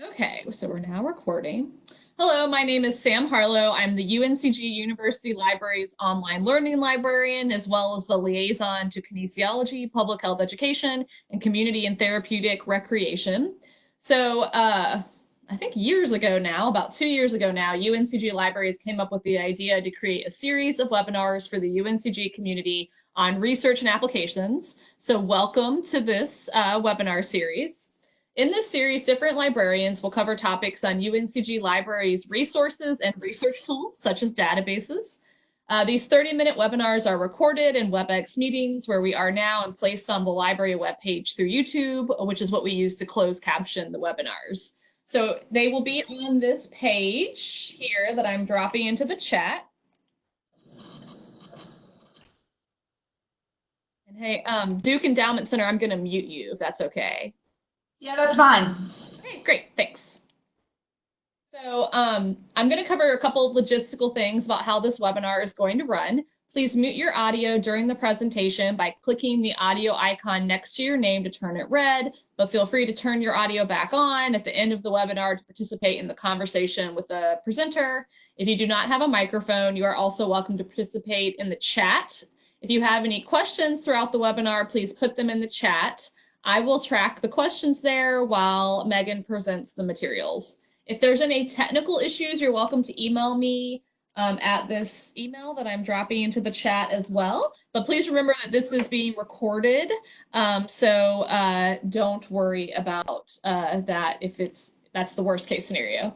Okay, so we're now recording. Hello, my name is Sam Harlow. I'm the UNCG University Libraries online learning librarian, as well as the liaison to kinesiology, public health education, and community and therapeutic recreation. So uh, I think years ago now, about two years ago now, UNCG Libraries came up with the idea to create a series of webinars for the UNCG community on research and applications. So welcome to this uh, webinar series. In this series, different librarians will cover topics on UNCG Libraries resources and research tools, such as databases. Uh, these 30-minute webinars are recorded in WebEx meetings where we are now and placed on the library webpage through YouTube, which is what we use to close caption the webinars. So they will be on this page here that I'm dropping into the chat. And hey, um, Duke Endowment Center, I'm going to mute you if that's okay. Yeah, that's fine. Okay, great, thanks. So um, I'm going to cover a couple of logistical things about how this webinar is going to run. Please mute your audio during the presentation by clicking the audio icon next to your name to turn it red, but feel free to turn your audio back on at the end of the webinar to participate in the conversation with the presenter. If you do not have a microphone, you are also welcome to participate in the chat. If you have any questions throughout the webinar, please put them in the chat. I will track the questions there while Megan presents the materials. If there's any technical issues, you're welcome to email me um, at this email that I'm dropping into the chat as well. But please remember that this is being recorded, um, so uh, don't worry about uh, that if it's that's the worst case scenario.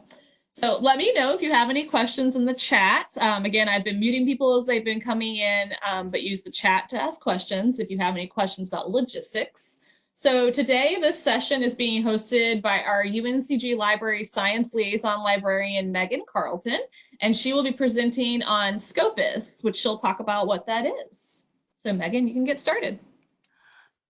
So let me know if you have any questions in the chat. Um, again, I've been muting people as they've been coming in, um, but use the chat to ask questions if you have any questions about logistics. So today, this session is being hosted by our UNCG Library Science Liaison Librarian, Megan Carlton, and she will be presenting on Scopus, which she'll talk about what that is. So Megan, you can get started.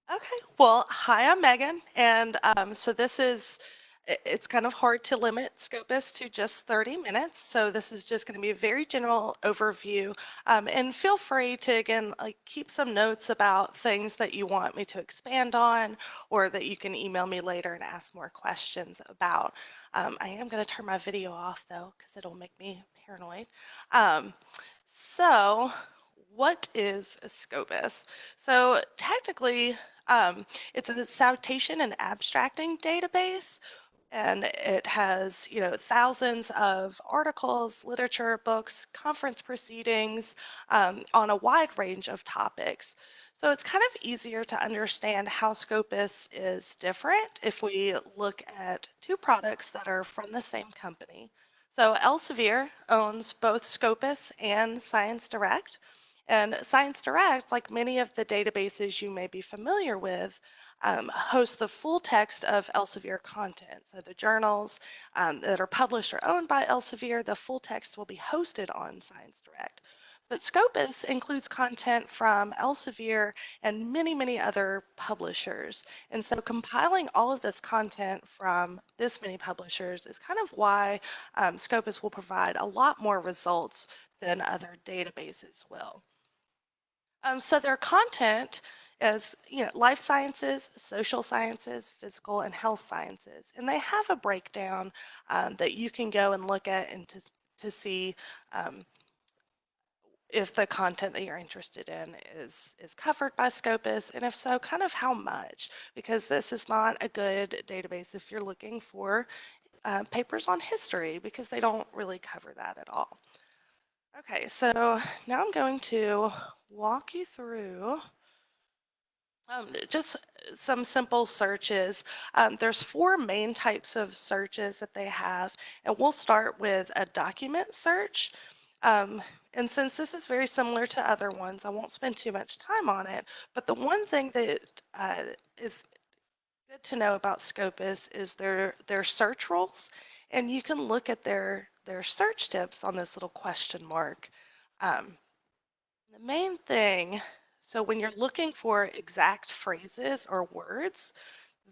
Okay, well, hi, I'm Megan, and um, so this is it's kind of hard to limit Scopus to just 30 minutes. So this is just going to be a very general overview. Um, and feel free to, again, like keep some notes about things that you want me to expand on or that you can email me later and ask more questions about. Um, I am going to turn my video off though, because it'll make me paranoid. Um, so what is a Scopus? So technically, um, it's a citation and abstracting database and it has you know thousands of articles literature books conference proceedings um, on a wide range of topics. So it's kind of easier to understand how scopus is different if we look at two products that are from the same company. So elsevier owns both scopus and science direct and science direct like many of the databases you may be familiar with um, host the full text of Elsevier content. So the journals um, that are published or owned by Elsevier, the full text will be hosted on Science Direct. But Scopus includes content from Elsevier and many, many other publishers. And so compiling all of this content from this many publishers is kind of why um, Scopus will provide a lot more results than other databases will. Um, so their content as you know, life sciences, social sciences, physical and health sciences. And they have a breakdown um, that you can go and look at and to, to see um, if the content that you're interested in is is covered by Scopus, and if so, kind of how much, because this is not a good database if you're looking for uh, papers on history, because they don't really cover that at all. Okay, so now I'm going to walk you through um, just some simple searches. Um, there's four main types of searches that they have, and we'll start with a document search. Um, and since this is very similar to other ones, I won't spend too much time on it. But the one thing that uh, is good to know about Scopus is their their search rules, and you can look at their their search tips on this little question mark. Um, the main thing so when you're looking for exact phrases or words,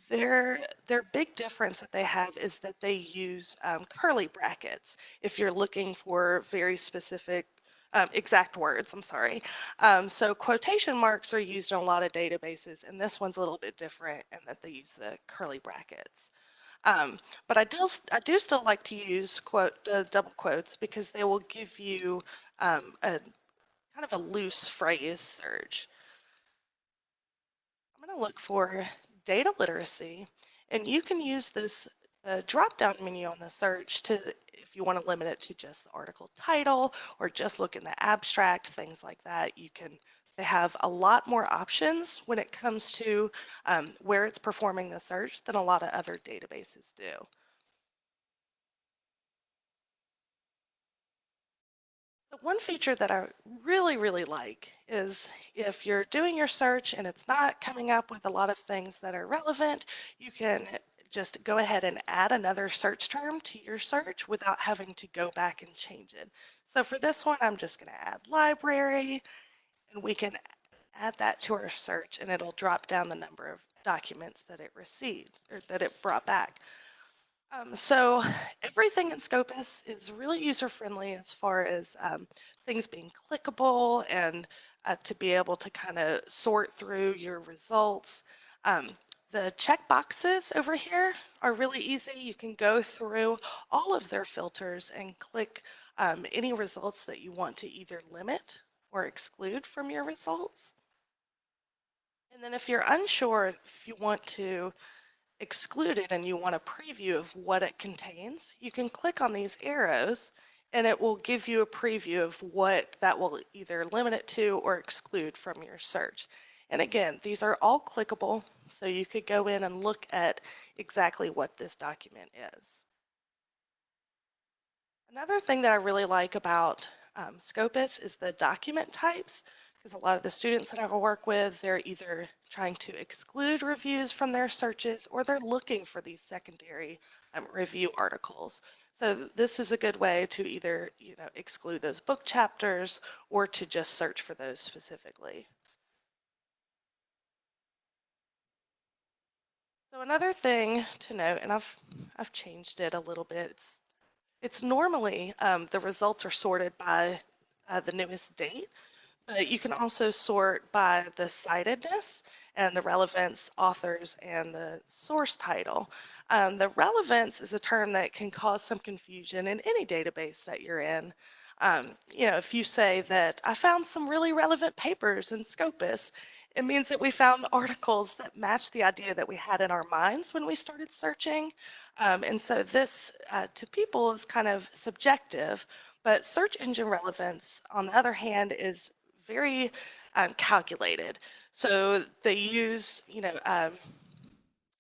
their their big difference that they have is that they use um, curly brackets if you're looking for very specific um, exact words I'm sorry. Um, so quotation marks are used in a lot of databases and this one's a little bit different in that they use the curly brackets. Um, but I do, I do still like to use quote double quotes because they will give you um, a kind of a loose phrase search. I'm going to look for data literacy, and you can use this uh, drop-down menu on the search to, if you want to limit it to just the article title or just look in the abstract, things like that. You can. They have a lot more options when it comes to um, where it's performing the search than a lot of other databases do. One feature that I really, really like is if you're doing your search and it's not coming up with a lot of things that are relevant, you can just go ahead and add another search term to your search without having to go back and change it. So for this one, I'm just going to add library and we can add that to our search and it'll drop down the number of documents that it receives or that it brought back. Um, so everything in Scopus is really user-friendly as far as um, things being clickable and uh, to be able to kind of sort through your results. Um, the check boxes over here are really easy. You can go through all of their filters and click um, any results that you want to either limit or exclude from your results. And then if you're unsure if you want to excluded and you want a preview of what it contains, you can click on these arrows and it will give you a preview of what that will either limit it to or exclude from your search. And again, these are all clickable, so you could go in and look at exactly what this document is. Another thing that I really like about um, Scopus is the document types because a lot of the students that I work with, they're either trying to exclude reviews from their searches or they're looking for these secondary um, review articles. So this is a good way to either you know exclude those book chapters or to just search for those specifically. So another thing to note, and I've I've changed it a little bit. It's it's normally um, the results are sorted by uh, the newest date. But you can also sort by the citedness and the relevance, authors, and the source title. Um, the relevance is a term that can cause some confusion in any database that you're in. Um, you know, if you say that I found some really relevant papers in Scopus, it means that we found articles that match the idea that we had in our minds when we started searching. Um, and so this, uh, to people, is kind of subjective. But search engine relevance, on the other hand, is very um, calculated. So they use, you know, um,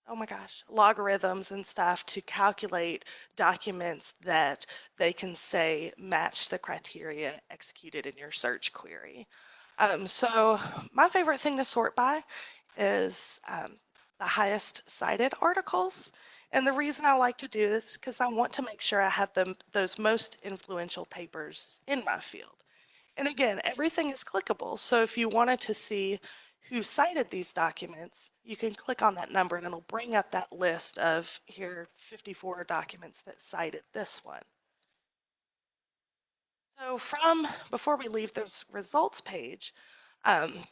oh my gosh, logarithms and stuff to calculate documents that they can say match the criteria executed in your search query. Um, so my favorite thing to sort by is um, the highest cited articles. And the reason I like to do this is because I want to make sure I have them, those most influential papers in my field. And again, everything is clickable. So if you wanted to see who cited these documents, you can click on that number and it'll bring up that list of here 54 documents that cited this one. So from, before we leave this results page, um,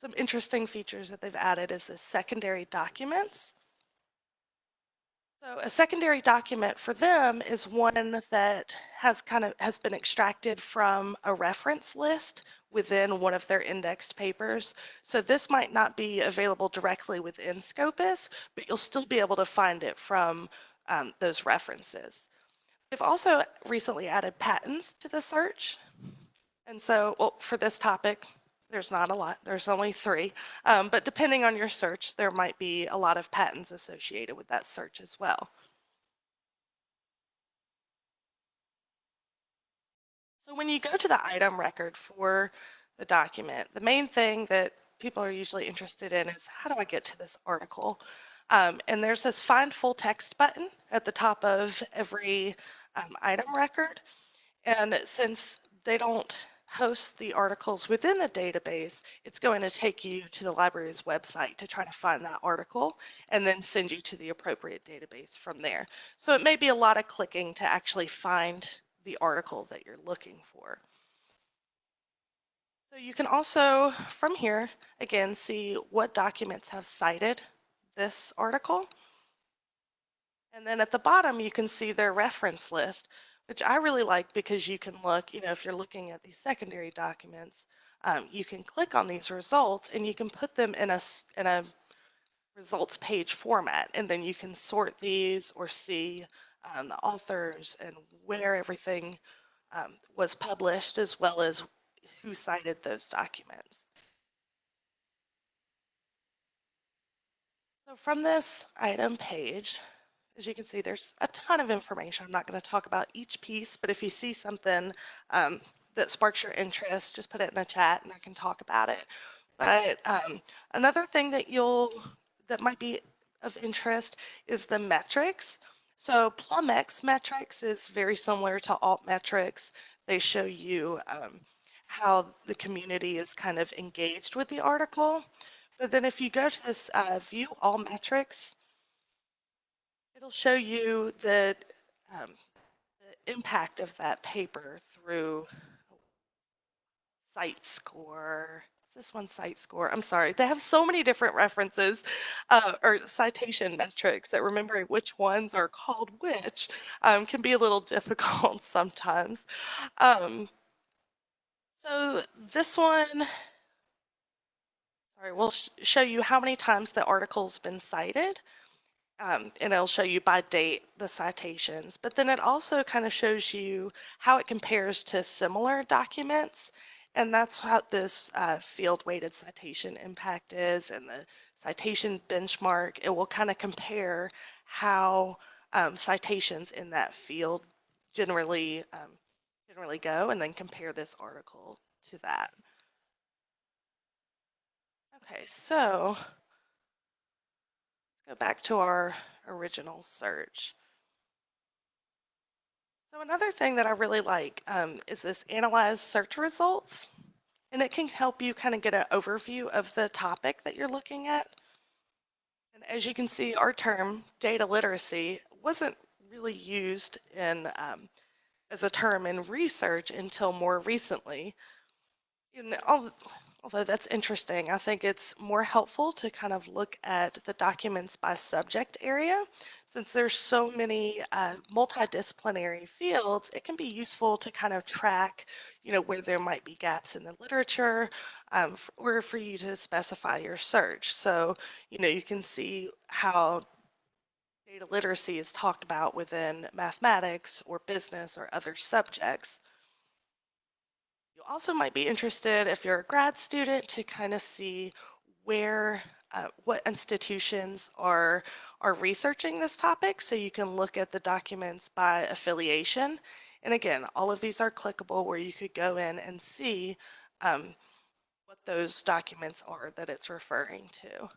some interesting features that they've added is the secondary documents. So a secondary document for them is one that has kind of has been extracted from a reference list within one of their indexed papers. So this might not be available directly within Scopus, but you'll still be able to find it from um, those references. They've also recently added patents to the search. And so well, for this topic, there's not a lot, there's only three. Um, but depending on your search, there might be a lot of patents associated with that search as well. So when you go to the item record for the document, the main thing that people are usually interested in is how do I get to this article? Um, and there's this find full text button at the top of every um, item record. And since they don't host the articles within the database, it's going to take you to the library's website to try to find that article and then send you to the appropriate database from there. So it may be a lot of clicking to actually find the article that you're looking for. So you can also, from here, again, see what documents have cited this article. And then at the bottom, you can see their reference list, which I really like because you can look, you know, if you're looking at these secondary documents, um, you can click on these results and you can put them in a, in a results page format. And then you can sort these or see um, the authors and where everything um, was published as well as who cited those documents. So from this item page, as you can see, there's a ton of information. I'm not going to talk about each piece, but if you see something um, that sparks your interest, just put it in the chat and I can talk about it. But um, another thing that you'll that might be of interest is the metrics. So PlumX metrics is very similar to altmetrics. They show you um, how the community is kind of engaged with the article. But then if you go to this uh, view all metrics, it'll show you the, um, the impact of that paper through CiteScore. Is this one CiteScore? I'm sorry. They have so many different references uh, or citation metrics that remembering which ones are called which um, can be a little difficult sometimes. Um, so this one, sorry, we'll sh show you how many times the article's been cited. Um, and it'll show you by date the citations, but then it also kind of shows you how it compares to similar documents. And that's what this uh, field weighted citation impact is and the citation benchmark. It will kind of compare how um, citations in that field generally um, generally go and then compare this article to that. Okay, so go back to our original search. So another thing that I really like um, is this analyze search results. And it can help you kind of get an overview of the topic that you're looking at. And as you can see, our term data literacy wasn't really used in um, as a term in research until more recently. Although that's interesting, I think it's more helpful to kind of look at the documents by subject area. Since there's so many uh, multidisciplinary fields, it can be useful to kind of track, you know, where there might be gaps in the literature um, or for you to specify your search. So, you know, you can see how data literacy is talked about within mathematics or business or other subjects. You also might be interested if you're a grad student to kind of see where uh, what institutions are are researching this topic so you can look at the documents by affiliation and again all of these are clickable where you could go in and see um, what those documents are that it's referring to.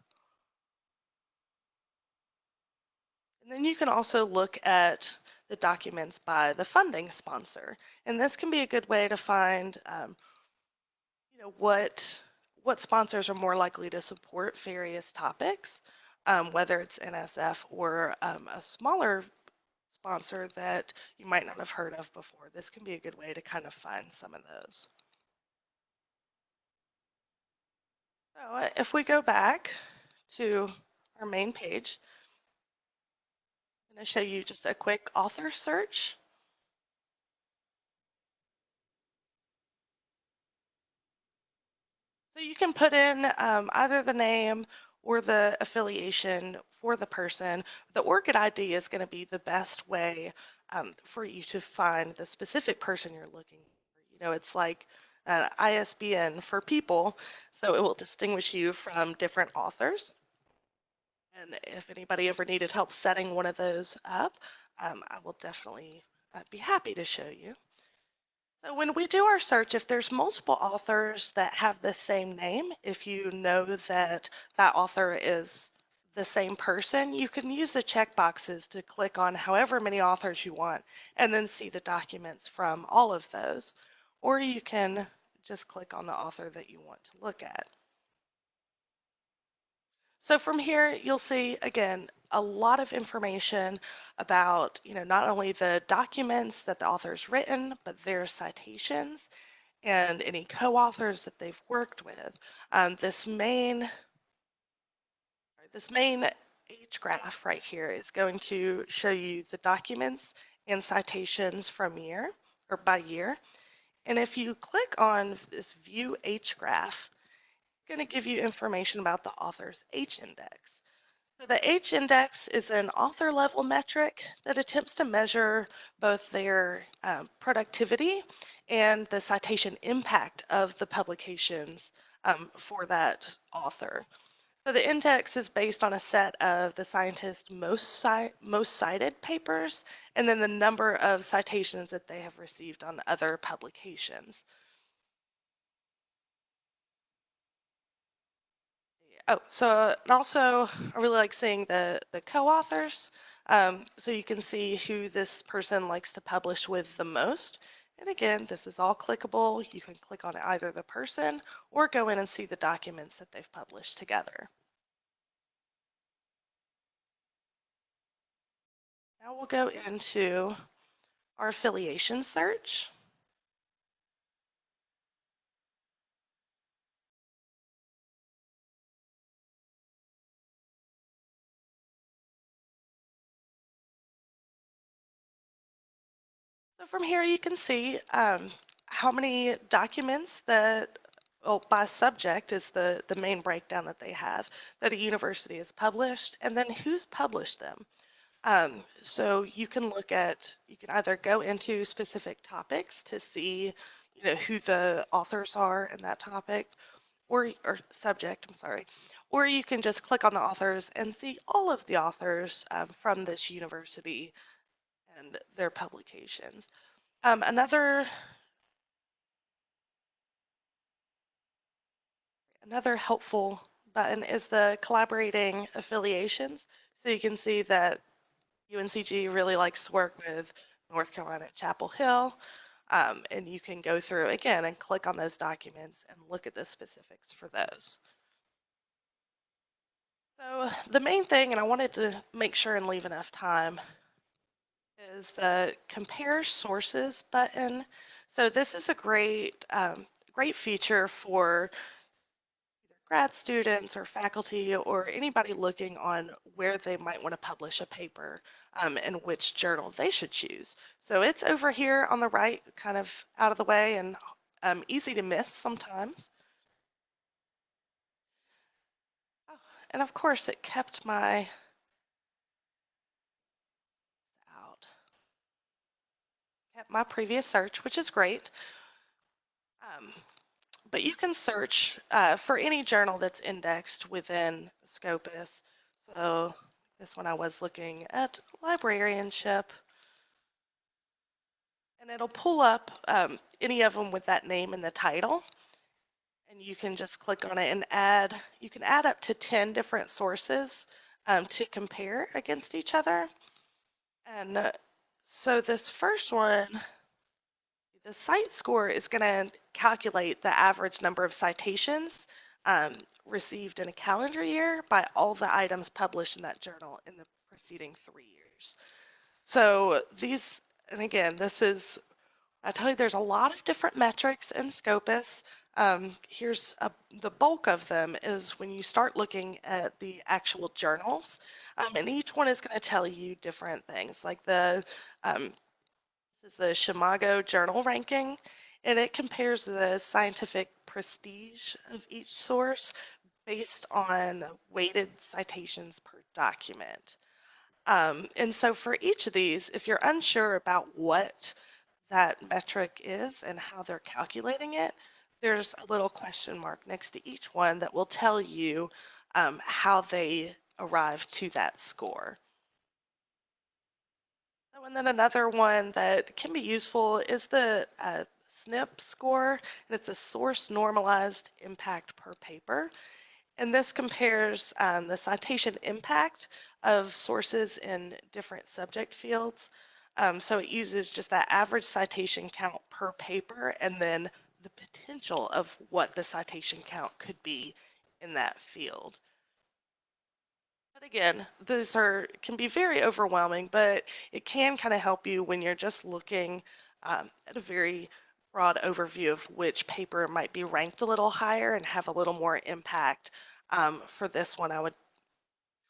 And then you can also look at the documents by the funding sponsor. And this can be a good way to find, um, you know, what, what sponsors are more likely to support various topics, um, whether it's NSF or um, a smaller sponsor that you might not have heard of before. This can be a good way to kind of find some of those. So uh, if we go back to our main page, going to show you just a quick author search. So you can put in um, either the name or the affiliation for the person. The ORCID ID is going to be the best way um, for you to find the specific person you're looking for. You know, it's like an ISBN for people, so it will distinguish you from different authors. And if anybody ever needed help setting one of those up, um, I will definitely uh, be happy to show you. So when we do our search, if there's multiple authors that have the same name, if you know that that author is the same person, you can use the check boxes to click on however many authors you want and then see the documents from all of those. Or you can just click on the author that you want to look at. So from here, you'll see, again, a lot of information about, you know, not only the documents that the author's written, but their citations and any co-authors that they've worked with. Um, this main, this main H graph right here is going to show you the documents and citations from year or by year. And if you click on this view H graph, going to give you information about the author's H index. So the H index is an author level metric that attempts to measure both their um, productivity and the citation impact of the publications um, for that author. So the index is based on a set of the scientist's most, ci most cited papers and then the number of citations that they have received on other publications. Oh, so and also I really like seeing the, the co-authors. Um, so you can see who this person likes to publish with the most. And again, this is all clickable. You can click on either the person or go in and see the documents that they've published together. Now we'll go into our affiliation search. From here you can see um, how many documents that, well, by subject is the, the main breakdown that they have, that a university has published, and then who's published them. Um, so you can look at, you can either go into specific topics to see, you know, who the authors are in that topic, or, or subject, I'm sorry, or you can just click on the authors and see all of the authors um, from this university and their publications. Um, another another helpful button is the collaborating affiliations. So you can see that UNCG really likes to work with North Carolina Chapel Hill. Um, and you can go through again and click on those documents and look at the specifics for those. So the main thing, and I wanted to make sure and leave enough time, is the compare sources button. So this is a great, um, great feature for grad students or faculty or anybody looking on where they might want to publish a paper um, and which journal they should choose. So it's over here on the right, kind of out of the way and um, easy to miss sometimes. Oh, and of course it kept my out. Kept my previous search, which is great. Um, but you can search uh, for any journal that's indexed within Scopus. So this one I was looking at librarianship. And it'll pull up um, any of them with that name in the title. And you can just click on it and add, you can add up to 10 different sources um, to compare against each other. And uh, so this first one, the CiteScore is going to calculate the average number of citations um, received in a calendar year by all the items published in that journal in the preceding three years. So these, and again, this is, I tell you, there's a lot of different metrics in Scopus. Um, here's a, the bulk of them is when you start looking at the actual journals, um, and each one is going to tell you different things, like the um, is the SCImago Journal Ranking, and it compares the scientific prestige of each source based on weighted citations per document. Um, and so for each of these, if you're unsure about what that metric is and how they're calculating it, there's a little question mark next to each one that will tell you um, how they arrive to that score. And then another one that can be useful is the uh, SNIP score, and it's a source normalized impact per paper. And this compares um, the citation impact of sources in different subject fields. Um, so it uses just that average citation count per paper and then the potential of what the citation count could be in that field. Again, these are can be very overwhelming, but it can kind of help you when you're just looking um, at a very broad overview of which paper might be ranked a little higher and have a little more impact. Um, for this one, I would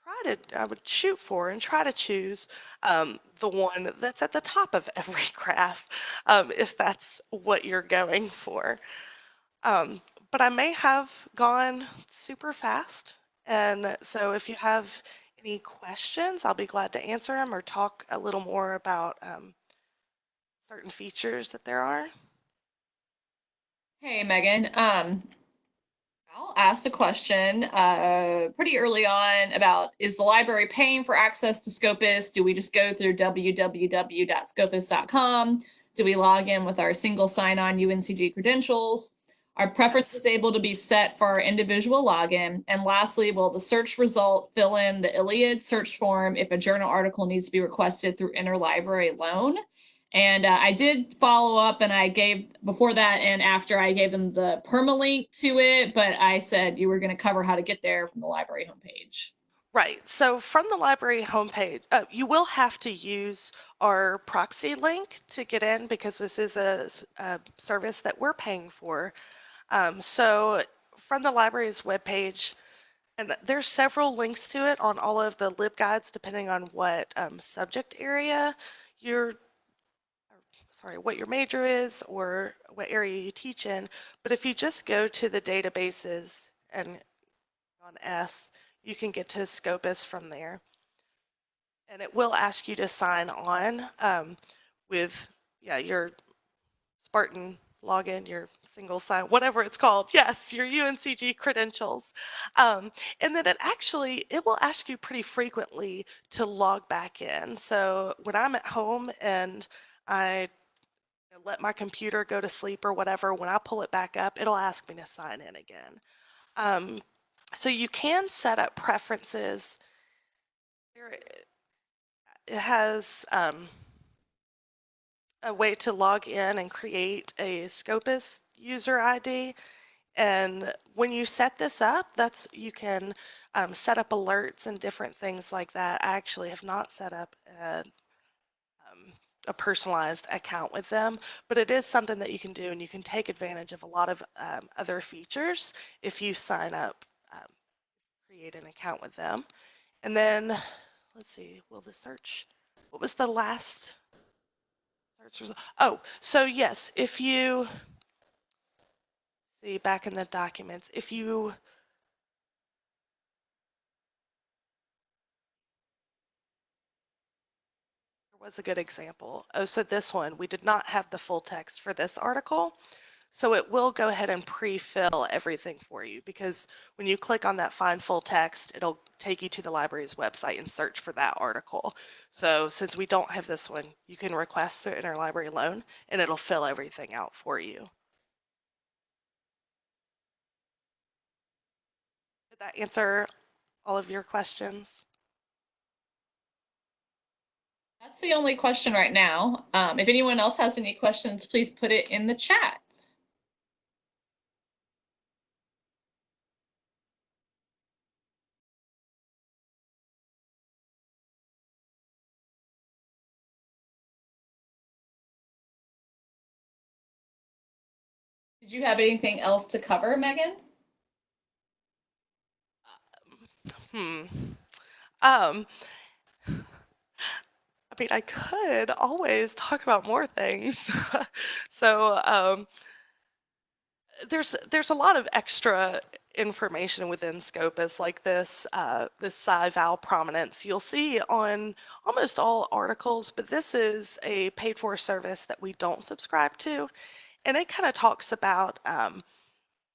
try to, I would shoot for and try to choose um, the one that's at the top of every graph, um, if that's what you're going for. Um, but I may have gone super fast. And so if you have any questions, I'll be glad to answer them or talk a little more about um, certain features that there are. Hey, Megan. Um, Al asked a question uh, pretty early on about is the library paying for access to Scopus? Do we just go through www.scopus.com? Do we log in with our single sign-on UNCG credentials? Our preference is able to be set for our individual login. And lastly, will the search result fill in the ILLiad search form if a journal article needs to be requested through interlibrary loan? And uh, I did follow up and I gave before that and after I gave them the permalink to it, but I said you were going to cover how to get there from the library homepage. Right. So from the library homepage, uh, you will have to use our proxy link to get in because this is a, a service that we're paying for. Um, so from the library's webpage, and there's several links to it on all of the LibGuides depending on what um, subject area you're sorry, what your major is or what area you teach in. But if you just go to the databases and on S, you can get to Scopus from there. And it will ask you to sign on um, with yeah your Spartan login, your single sign, whatever it's called. Yes, your UNCG credentials. Um, and then it actually, it will ask you pretty frequently to log back in. So when I'm at home and I let my computer go to sleep or whatever, when I pull it back up, it'll ask me to sign in again. Um, so you can set up preferences. It has um, a way to log in and create a Scopus user ID. And when you set this up, that's you can um, set up alerts and different things like that. I actually have not set up a, um, a personalized account with them, but it is something that you can do and you can take advantage of a lot of um, other features if you sign up, um, create an account with them. And then, let's see, will the search, what was the last? Oh, so yes, if you, see back in the documents, if you was a good example. Oh, so this one, we did not have the full text for this article. So it will go ahead and pre-fill everything for you because when you click on that find full text, it'll take you to the library's website and search for that article. So since we don't have this one, you can request through interlibrary loan and it'll fill everything out for you. Did that answer all of your questions? That's the only question right now. Um, if anyone else has any questions, please put it in the chat. You have anything else to cover, Megan? Hmm. Um, I mean, I could always talk about more things. so um, there's there's a lot of extra information within Scopus, like this uh, this SciVal prominence. You'll see on almost all articles, but this is a paid for service that we don't subscribe to, and it kind of talks about um,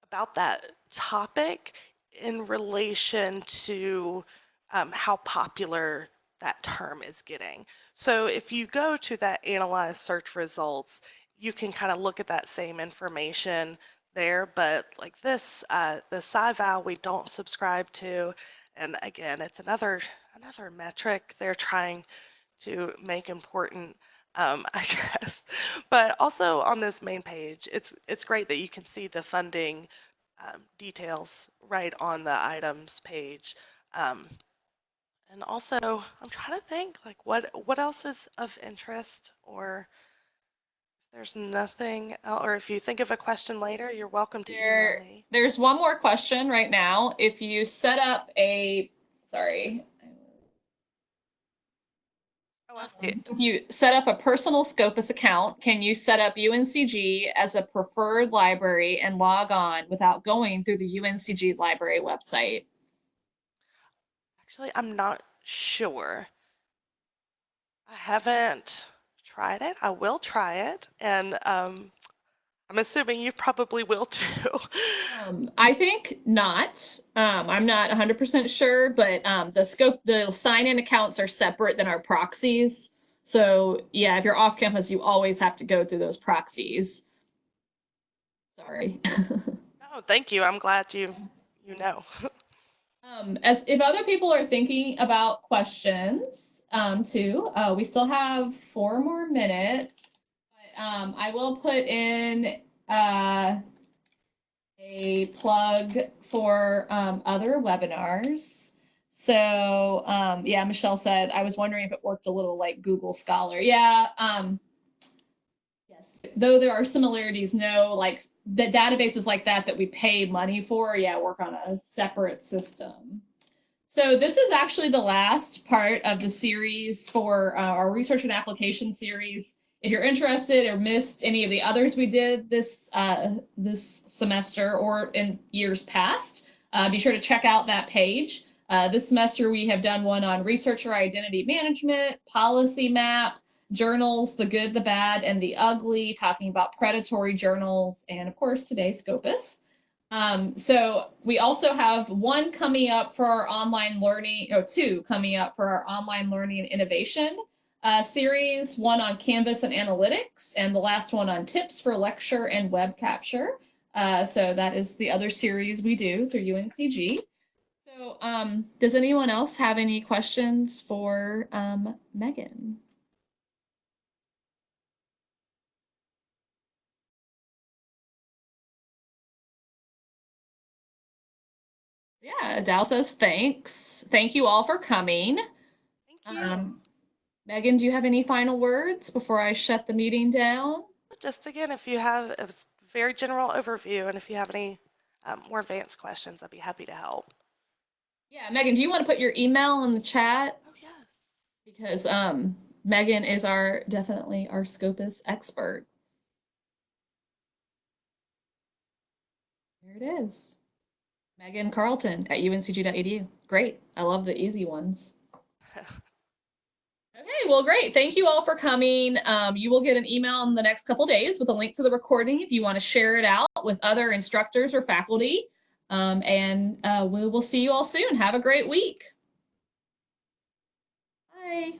about that topic in relation to um, how popular that term is getting. So if you go to that analyze search results, you can kind of look at that same information there, but like this, uh, the SciVal we don't subscribe to, and again, it's another another metric they're trying to make important, um, I guess. But also on this main page, it's it's great that you can see the funding um, details right on the items page. Um, and also, I'm trying to think like what what else is of interest or there's nothing else, or if you think of a question later, you're welcome to there, email me. There's one more question right now. If you set up a, sorry, I Oh, I see. Um, If you set up a personal Scopus account, can you set up UNCG as a preferred library and log on without going through the UNCG library website? Actually, I'm not sure. I haven't tried it. I will try it. And um, I'm assuming you probably will too. Um, I think not. Um, I'm not 100% sure, but um, the scope, the sign-in accounts are separate than our proxies. So yeah, if you're off campus, you always have to go through those proxies. Sorry. Oh, thank you. I'm glad you you know. Um, as if other people are thinking about questions, um, too, uh, we still have four more minutes. Um, I will put in, uh, a plug for, um, other webinars. So, um, yeah, Michelle said, I was wondering if it worked a little like Google Scholar. Yeah, um, yes, though there are similarities, no, like the databases like that that we pay money for, yeah, work on a separate system. So this is actually the last part of the series for uh, our research and application series. If you're interested or missed any of the others we did this uh, this semester or in years past, uh, be sure to check out that page. Uh, this semester we have done one on researcher identity management, policy map, journals, the good, the bad, and the ugly, talking about predatory journals, and of course today Scopus. Um, so we also have one coming up for our online learning, or two coming up for our online learning and innovation uh, series, one on Canvas and analytics, and the last one on tips for lecture and web capture. Uh, so that is the other series we do through UNCG. So um, does anyone else have any questions for um, Megan? Yeah, Dal says thanks. Thank you all for coming. Thank you. Um, Megan, do you have any final words before I shut the meeting down? Just again, if you have a very general overview, and if you have any um, more advanced questions, I'd be happy to help. Yeah, Megan, do you want to put your email in the chat? Oh yes. Because um, Megan is our definitely our Scopus expert. There it is. Megan Carlton at uncg.edu. Great. I love the easy ones. Okay, well, great. Thank you all for coming. Um, you will get an email in the next couple days with a link to the recording if you want to share it out with other instructors or faculty. Um, and uh, we will see you all soon. Have a great week. Bye.